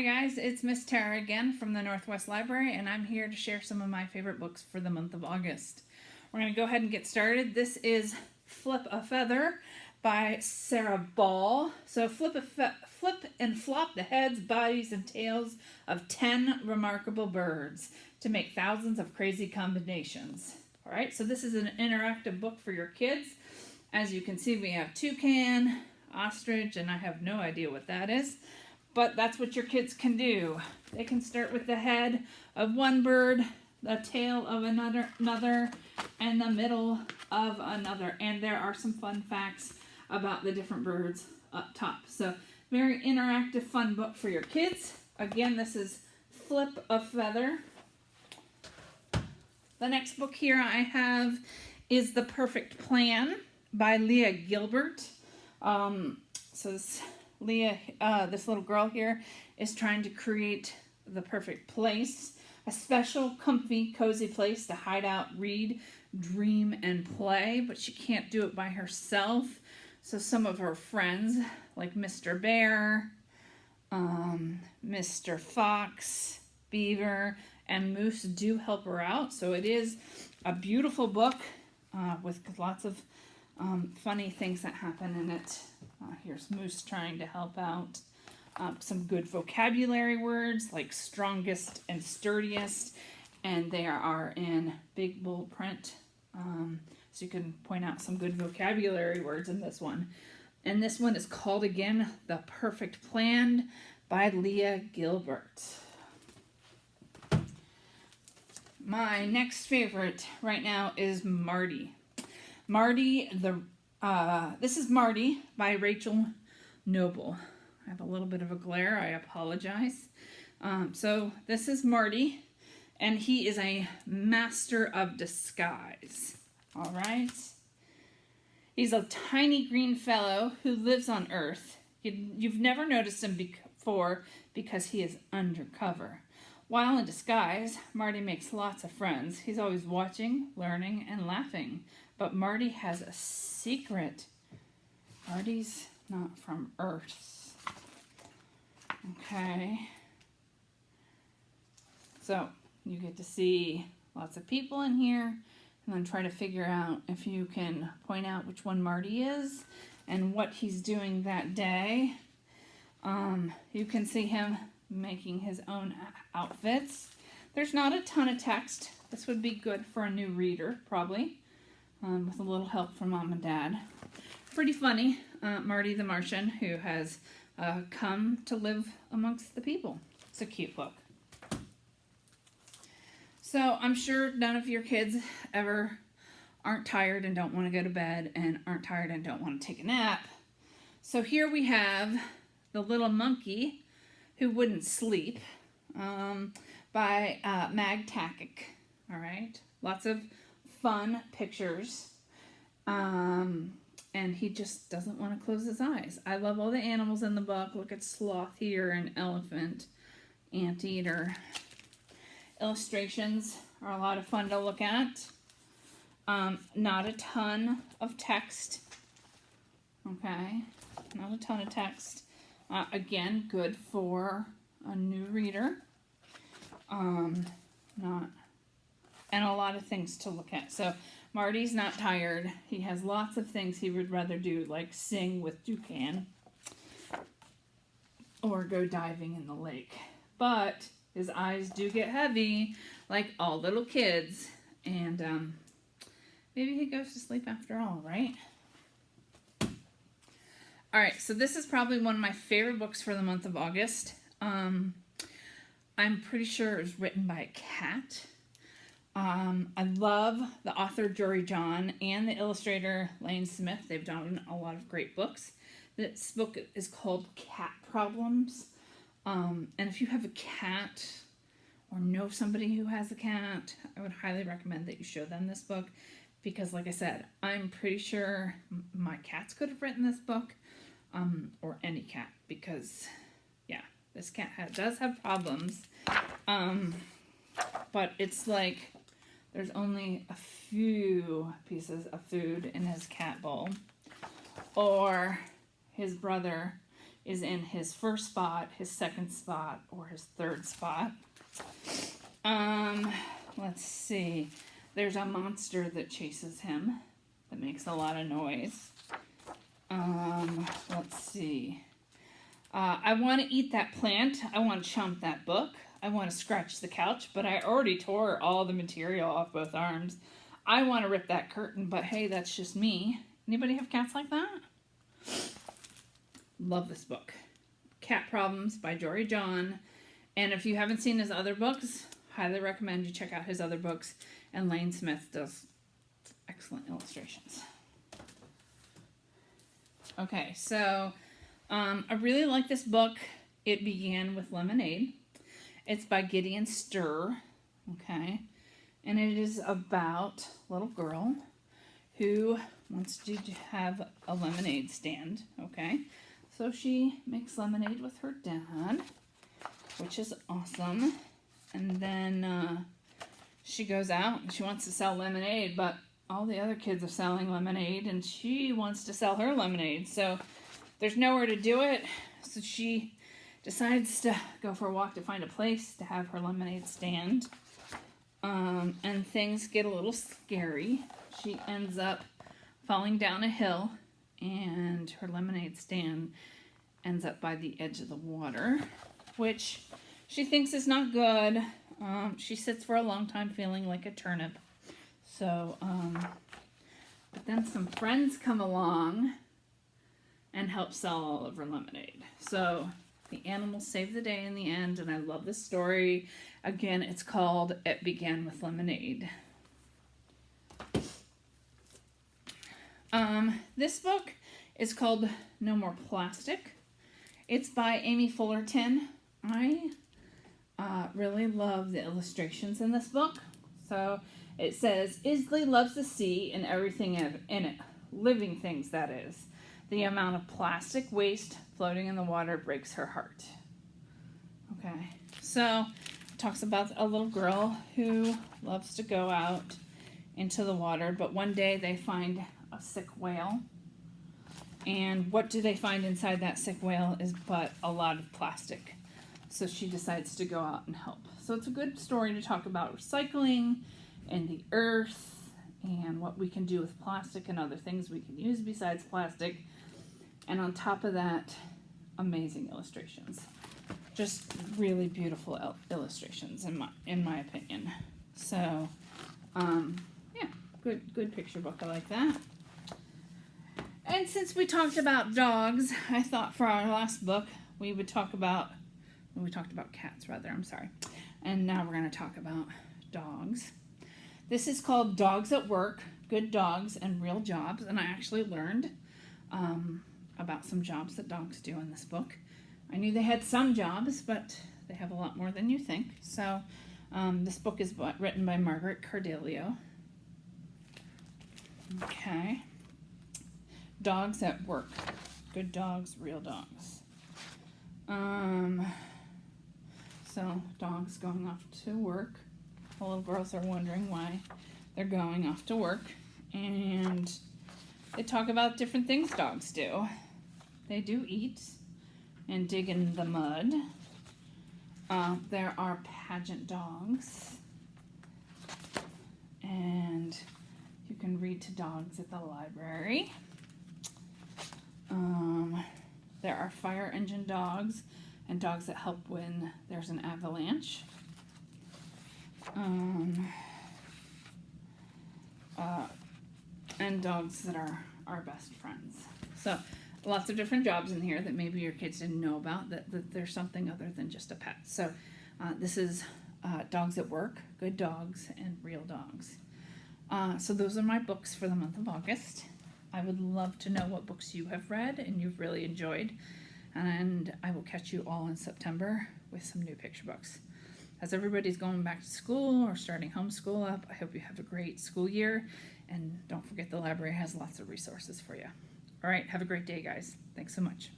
Hi guys, it's Miss Tara again from the Northwest Library and I'm here to share some of my favorite books for the month of August. We're going to go ahead and get started. This is Flip a Feather by Sara Ball. So flip, flip and flop the heads, bodies, and tails of 10 remarkable birds to make thousands of crazy combinations. All right, so this is an interactive book for your kids. As you can see, we have toucan, ostrich, and I have no idea what that is. But that's what your kids can do. They can start with the head of one bird, the tail of another, another, and the middle of another. And there are some fun facts about the different birds up top. So very interactive, fun book for your kids. Again, this is Flip a Feather. The next book here I have is The Perfect Plan by Leah Gilbert. Um, so this Leah, uh, this little girl here, is trying to create the perfect place, a special, comfy, cozy place to hide out, read, dream, and play, but she can't do it by herself. So some of her friends, like Mr. Bear, um, Mr. Fox, Beaver, and Moose do help her out. So it is a beautiful book uh, with lots of um, funny things that happen in it. Uh, here's Moose trying to help out. Um, some good vocabulary words like strongest and sturdiest, and they are in big bold print. Um, so you can point out some good vocabulary words in this one. And this one is called again The Perfect Plan by Leah Gilbert. My next favorite right now is Marty. Marty, the uh, this is Marty by Rachel Noble. I have a little bit of a glare. I apologize. Um, so this is Marty, and he is a master of disguise. All right. He's a tiny green fellow who lives on Earth. You've never noticed him before because he is undercover. While in disguise, Marty makes lots of friends. He's always watching, learning, and laughing. But Marty has a secret. Marty's not from Earth. Okay. So you get to see lots of people in here and then try to figure out if you can point out which one Marty is and what he's doing that day. Um, you can see him making his own outfits. There's not a ton of text. This would be good for a new reader, probably um, with a little help from mom and dad. Pretty funny, uh, Marty the Martian, who has uh, come to live amongst the people. It's a cute book. So I'm sure none of your kids ever aren't tired and don't want to go to bed and aren't tired and don't want to take a nap. So here we have The Little Monkey Who Wouldn't Sleep um, by uh, Mag. All right, lots of fun pictures. Um, and he just doesn't want to close his eyes. I love all the animals in the book. Look at sloth here and elephant, anteater. Illustrations are a lot of fun to look at. Um, not a ton of text. Okay, not a ton of text. Uh, again, good for a new reader. Um, not and a lot of things to look at. So Marty's not tired. He has lots of things he would rather do, like sing with Dukan or go diving in the lake. But his eyes do get heavy, like all little kids. And um, maybe he goes to sleep after all, right? All right, so this is probably one of my favorite books for the month of August. Um, I'm pretty sure it was written by a cat. Um, I love the author Jory John and the illustrator Lane Smith. They've done a lot of great books. This book is called Cat Problems. Um, and if you have a cat or know somebody who has a cat, I would highly recommend that you show them this book because like I said, I'm pretty sure my cats could have written this book um, or any cat because yeah, this cat does have problems. Um, but it's like there's only a few pieces of food in his cat bowl. Or his brother is in his first spot, his second spot, or his third spot. Um, let's see. There's a monster that chases him that makes a lot of noise. Um, let's see. Uh, I want to eat that plant. I want to chomp that book. I want to scratch the couch, but I already tore all the material off both arms. I want to rip that curtain, but hey, that's just me. Anybody have cats like that? Love this book. Cat Problems by Jory John. And if you haven't seen his other books, highly recommend you check out his other books. And Lane Smith does excellent illustrations. Okay, so um, I really like this book. It began with Lemonade. It's by Gideon Sterer. Okay, and it is about a little girl who wants to have a lemonade stand. Okay, so she makes lemonade with her dad, which is awesome. And then uh, she goes out and she wants to sell lemonade, but all the other kids are selling lemonade and she wants to sell her lemonade. So there's nowhere to do it. So she decides to go for a walk to find a place to have her lemonade stand. Um, and things get a little scary. She ends up falling down a hill and her lemonade stand ends up by the edge of the water, which she thinks is not good. Um, she sits for a long time feeling like a turnip. So, um, but then some friends come along and help sell all of her lemonade. So the animals save the day in the end, and I love this story. Again, it's called It Began with Lemonade. Um, this book is called No More Plastic. It's by Amy Fullerton. I uh, really love the illustrations in this book. So it says, Isley loves the sea and everything in it, living things, that is. The amount of plastic waste floating in the water breaks her heart. Okay, so it talks about a little girl who loves to go out into the water, but one day they find a sick whale. And what do they find inside that sick whale is but a lot of plastic. So she decides to go out and help. So it's a good story to talk about recycling and the earth and what we can do with plastic and other things we can use besides plastic. And on top of that, amazing illustrations. Just really beautiful il illustrations in my in my opinion. So, um, yeah, good good picture book. I like that. And since we talked about dogs, I thought for our last book we would talk about we talked about cats rather. I'm sorry. And now we're going to talk about dogs. This is called Dogs at Work, Good Dogs and Real Jobs. And I actually learned um, about some jobs that dogs do in this book. I knew they had some jobs, but they have a lot more than you think. So um, this book is written by Margaret Cardillo. Okay. Dogs at Work. Good dogs, real dogs. Um, so dogs going off to work. The little girls are wondering why they're going off to work. And they talk about different things dogs do. They do eat and dig in the mud. Uh, there are pageant dogs. And you can read to dogs at the library. Um, there are fire engine dogs and dogs that help when there's an avalanche. Um, uh, and dogs that are our best friends. So lots of different jobs in here that maybe your kids didn't know about, that, that there's something other than just a pet. So uh, this is uh, Dogs at Work, Good Dogs, and Real Dogs. Uh, so those are my books for the month of August. I would love to know what books you have read and you've really enjoyed and I will catch you all in September with some new picture books. As everybody's going back to school or starting homeschool up, I hope you have a great school year, and don't forget the library has lots of resources for you. All right, have a great day, guys. Thanks so much.